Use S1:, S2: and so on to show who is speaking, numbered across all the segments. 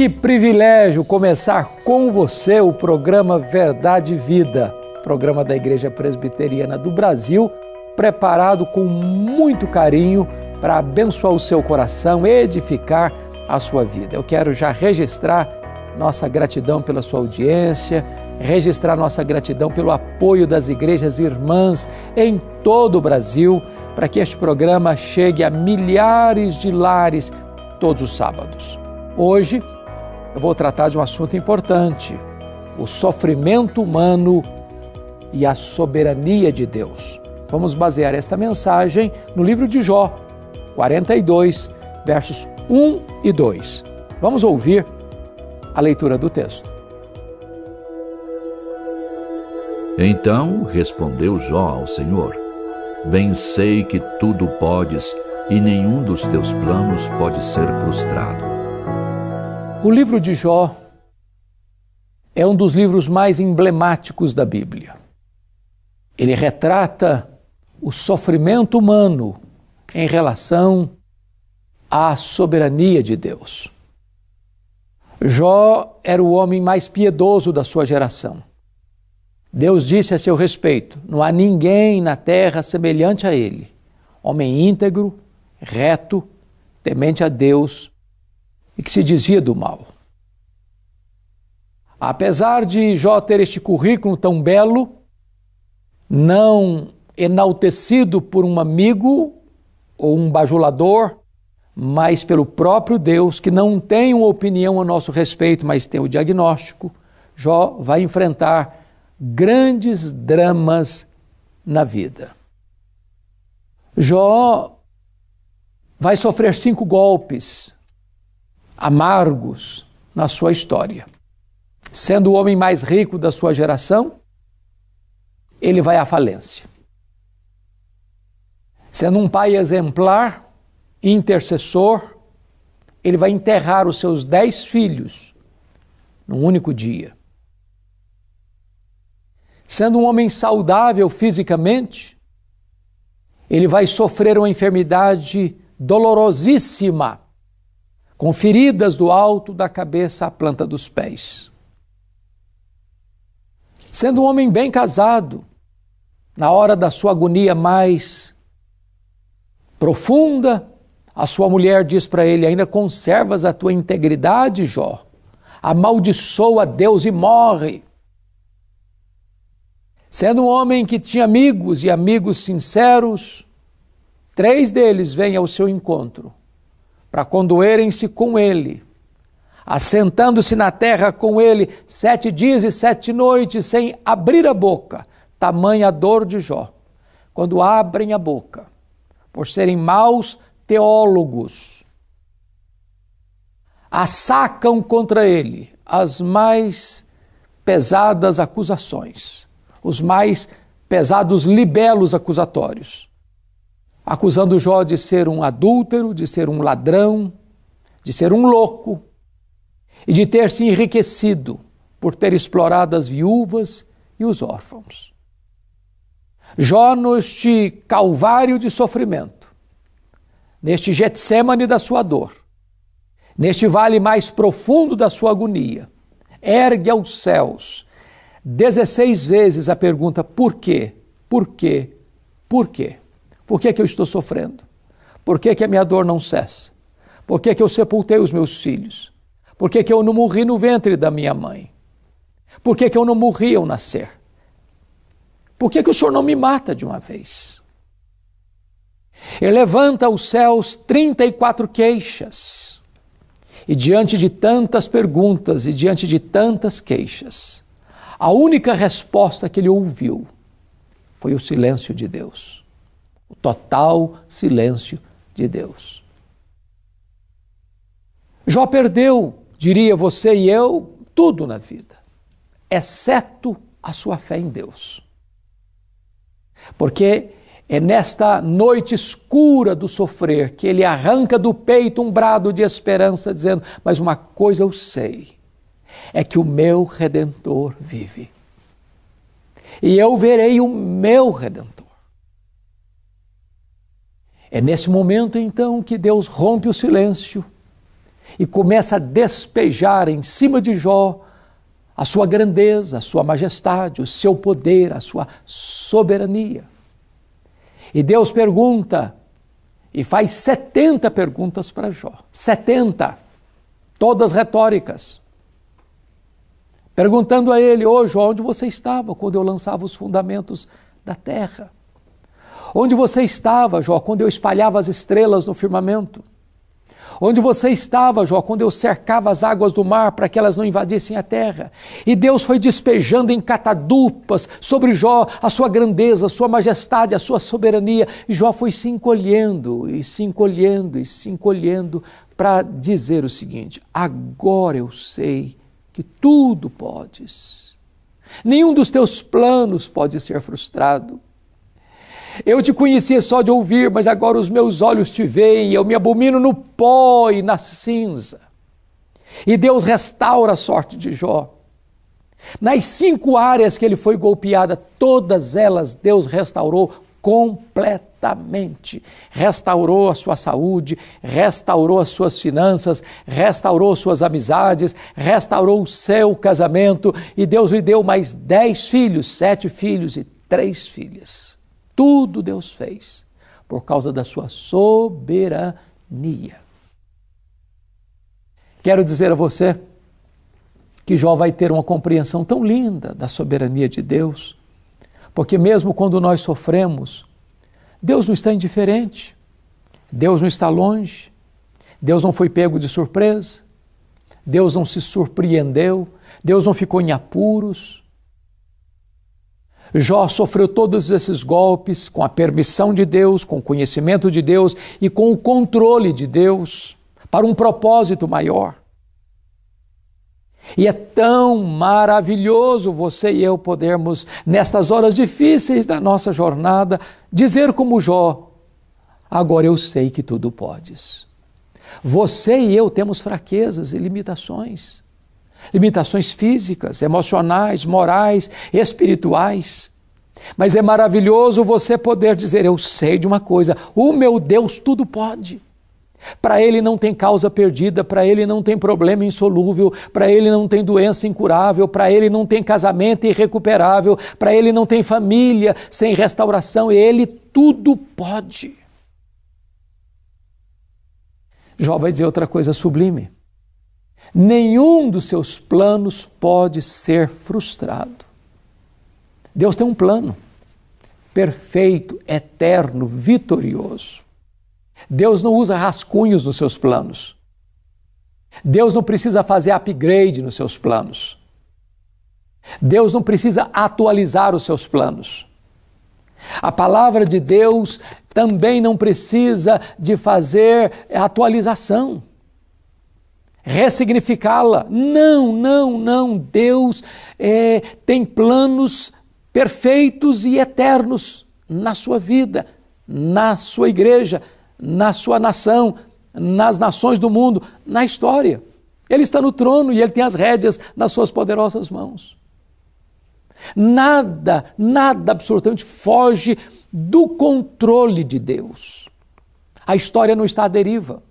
S1: Que privilégio começar com você o programa Verdade e Vida, programa da Igreja Presbiteriana do Brasil, preparado com muito carinho para abençoar o seu coração, edificar a sua vida. Eu quero já registrar nossa gratidão pela sua audiência, registrar nossa gratidão pelo apoio das igrejas irmãs em todo o Brasil, para que este programa chegue a milhares de lares todos os sábados. Hoje, eu vou tratar de um assunto importante: o sofrimento humano e a soberania de Deus. Vamos basear esta mensagem no livro de Jó, 42, versos 1 e 2. Vamos ouvir a leitura do texto.
S2: Então respondeu Jó ao Senhor: Bem sei que tudo podes e nenhum dos teus planos pode ser frustrado.
S1: O livro de Jó é um dos livros mais emblemáticos da Bíblia. Ele retrata o sofrimento humano em relação à soberania de Deus. Jó era o homem mais piedoso da sua geração. Deus disse a seu respeito: Não há ninguém na terra semelhante a ele, homem íntegro, reto, temente a Deus e que se desvia do mal. Apesar de Jó ter este currículo tão belo, não enaltecido por um amigo ou um bajulador, mas pelo próprio Deus, que não tem uma opinião a nosso respeito, mas tem o diagnóstico, Jó vai enfrentar grandes dramas na vida. Jó vai sofrer cinco golpes amargos na sua história. Sendo o homem mais rico da sua geração, ele vai à falência. Sendo um pai exemplar, intercessor, ele vai enterrar os seus dez filhos num único dia. Sendo um homem saudável fisicamente, ele vai sofrer uma enfermidade dolorosíssima com feridas do alto da cabeça à planta dos pés. Sendo um homem bem casado, na hora da sua agonia mais profunda, a sua mulher diz para ele: Ainda conservas a tua integridade, Jó? Amaldiçoa Deus e morre. Sendo um homem que tinha amigos e amigos sinceros, três deles vêm ao seu encontro para condoerem-se com ele, assentando-se na terra com ele sete dias e sete noites sem abrir a boca, tamanha dor de Jó. Quando abrem a boca, por serem maus teólogos, assacam contra ele as mais pesadas acusações, os mais pesados libelos acusatórios acusando Jó de ser um adúltero, de ser um ladrão, de ser um louco e de ter se enriquecido por ter explorado as viúvas e os órfãos. Jó, neste calvário de sofrimento, neste Getsemane da sua dor, neste vale mais profundo da sua agonia, ergue aos céus 16 vezes a pergunta: por quê? Por quê? Por quê? Por que, que eu estou sofrendo? Por que, que a minha dor não cessa? Por que, que eu sepultei os meus filhos? Por que, que eu não morri no ventre da minha mãe? Por que, que eu não morri ao nascer? Por que, que o Senhor não me mata de uma vez? Ele levanta aos céus 34 queixas. E diante de tantas perguntas e diante de tantas queixas, a única resposta que ele ouviu foi o silêncio de Deus o total silêncio de Deus. Jó perdeu, diria você e eu, tudo na vida, exceto a sua fé em Deus. Porque é nesta noite escura do sofrer que ele arranca do peito um brado de esperança, dizendo: Mas uma coisa eu sei, é que o meu redentor vive. E eu verei o meu redentor. É nesse momento então que Deus rompe o silêncio e começa a despejar em cima de Jó a sua grandeza, a sua majestade, o seu poder, a sua soberania. E Deus pergunta, e faz 70 perguntas para Jó. 70, todas retóricas. Perguntando a ele, ô oh, Jó, onde você estava quando eu lançava os fundamentos da terra? Onde você estava, Jó, quando eu espalhava as estrelas no firmamento? Onde você estava, Jó, quando eu cercava as águas do mar para que elas não invadissem a terra? E Deus foi despejando em catadupas sobre Jó a sua grandeza, a sua majestade, a sua soberania. E Jó foi se encolhendo, e se encolhendo, e se encolhendo para dizer o seguinte: agora eu sei que tudo podes. Nenhum dos teus planos pode ser frustrado. Eu te conhecia só de ouvir, mas agora os meus olhos te veem, eu me abomino no pó e na cinza. E Deus restaura a sorte de Jó. Nas cinco áreas que ele foi golpeada, todas elas Deus restaurou completamente. Restaurou a sua saúde, restaurou as suas finanças, restaurou suas amizades, restaurou o seu casamento e Deus lhe deu mais dez filhos, sete filhos e três filhas. Tudo Deus fez por causa da sua soberania. Quero dizer a você que Jó vai ter uma compreensão tão linda da soberania de Deus, porque mesmo quando nós sofremos, Deus não está indiferente, Deus não está longe, Deus não foi pego de surpresa, Deus não se surpreendeu, Deus não ficou em apuros, Jó sofreu todos esses golpes com a permissão de Deus, com o conhecimento de Deus e com o controle de Deus para um propósito maior. E é tão maravilhoso você e eu podermos, nestas horas difíceis da nossa jornada, dizer como Jó: agora eu sei que tudo podes. Você e eu temos fraquezas e limitações limitações físicas, emocionais, morais, espirituais. Mas é maravilhoso você poder dizer: Eu sei de uma coisa, o meu Deus tudo pode. Para ele não tem causa perdida, para ele não tem problema insolúvel, para ele não tem doença incurável, para ele não tem casamento irrecuperável, para ele não tem família sem restauração, ele tudo pode. Jó vai dizer outra coisa sublime nenhum dos seus planos pode ser frustrado. Deus tem um plano perfeito, eterno, vitorioso. Deus não usa rascunhos nos seus planos. Deus não precisa fazer upgrade nos seus planos. Deus não precisa atualizar os seus planos. A palavra de Deus também não precisa de fazer atualização ressignificá-la. Não, não, não. Deus é, tem planos perfeitos e eternos na sua vida, na sua igreja, na sua nação, nas nações do mundo, na história. Ele está no trono e ele tem as rédeas nas suas poderosas mãos. Nada, nada absolutamente foge do controle de Deus. A história não está à deriva.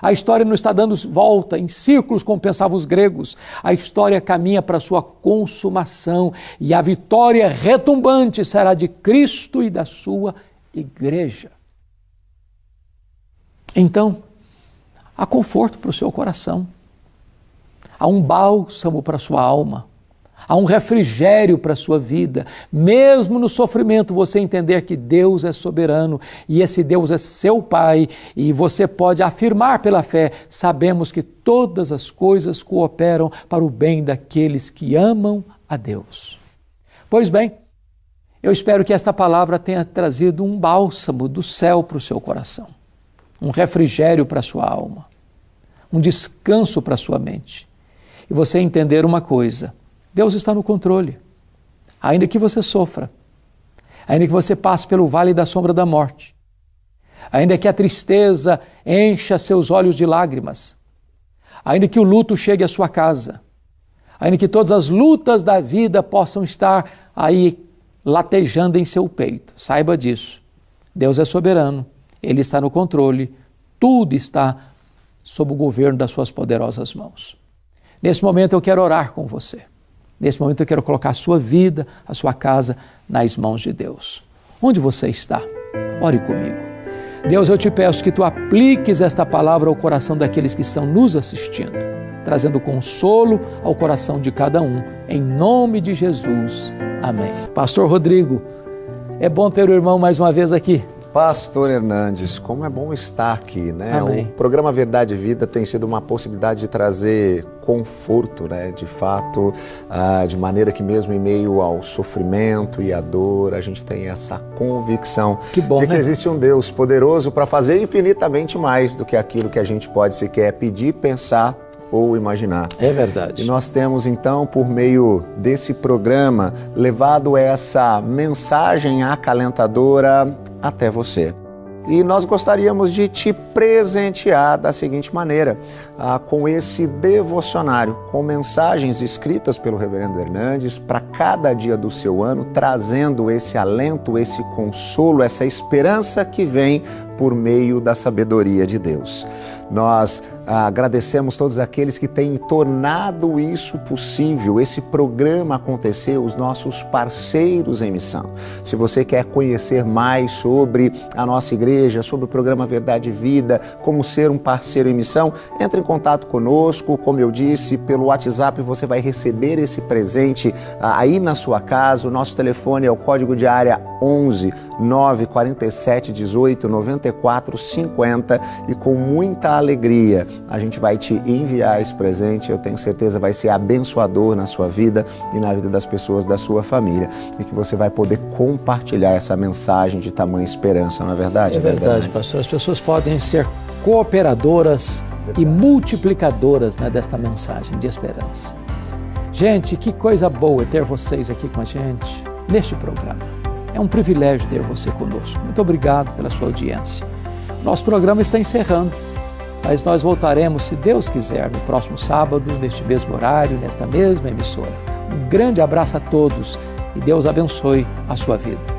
S1: A história não está dando volta em círculos como pensavam os gregos. A história caminha para sua consumação e a vitória retumbante será de Cristo e da sua igreja. Então, há conforto para o seu coração, há um bálsamo para a sua alma Há um refrigério para a sua vida. Mesmo no sofrimento, você entender que Deus é soberano e esse Deus é seu Pai, e você pode afirmar pela fé: sabemos que todas as coisas cooperam para o bem daqueles que amam a Deus. Pois bem, eu espero que esta palavra tenha trazido um bálsamo do céu para o seu coração, um refrigério para a sua alma, um descanso para a sua mente. E você entender uma coisa Deus está no controle. Ainda que você sofra, ainda que você passe pelo vale da sombra da morte, ainda que a tristeza encha seus olhos de lágrimas, ainda que o luto chegue à sua casa, ainda que todas as lutas da vida possam estar aí latejando em seu peito, saiba disso. Deus é soberano, Ele está no controle, tudo está sob o governo das suas poderosas mãos. Nesse momento eu quero orar com você. Nesse momento eu quero colocar a sua vida, a sua casa nas mãos de Deus. Onde você está? Ore comigo. Deus, eu te peço que tu apliques esta palavra ao coração daqueles que estão nos assistindo, trazendo consolo ao coração de cada um. Em nome de Jesus. Amém. Pastor Rodrigo, é bom ter o irmão mais uma vez aqui.
S3: Pastor Hernandes, como é bom estar aqui, né?
S1: Amém.
S3: O programa Verdade e Vida tem sido uma possibilidade de trazer conforto, né? De fato, ah, de maneira que mesmo em meio ao sofrimento e à dor, a gente tem essa convicção
S1: Que bom,
S3: de que
S1: né?
S3: existe um Deus poderoso para fazer infinitamente mais do que aquilo que a gente pode sequer pedir, pensar ou imaginar.
S1: É verdade.
S3: E nós temos então, por meio desse programa, levado essa mensagem acalentadora até você. E nós gostaríamos de te presentear da seguinte maneira, ah, com esse devocionário, com mensagens escritas pelo Reverendo Hernandes para cada dia do seu ano, trazendo esse alento, esse consolo, essa esperança que vem por meio da sabedoria de Deus. Nós agradecemos todos aqueles que têm tornado isso possível, esse programa acontecer, os nossos parceiros em missão. Se você quer conhecer mais sobre a nossa igreja, sobre o programa Verdade e Vida, como ser um parceiro em missão, entre em contato conosco. Como eu disse, pelo WhatsApp você vai receber esse presente ah, aí na sua casa. O nosso telefone é o código de área 11 947 18 94 50 e com muita alegria a gente vai te enviar esse presente. Eu tenho certeza vai ser abençoador na sua vida e na vida das pessoas da sua família e que você vai poder compartilhar essa mensagem de tamanha esperança, não é verdade?
S1: É verdade, pastor. As pessoas podem ser cooperadoras e multiplicadoras né, desta mensagem de esperança. Gente, que coisa boa ter vocês aqui com a gente neste programa. É um privilégio ter você conosco. Muito obrigado pela sua audiência. Nosso programa está encerrando, mas nós voltaremos, se Deus quiser, no próximo sábado, neste mesmo horário, nesta mesma emissora. Um grande abraço a todos e Deus abençoe a sua vida.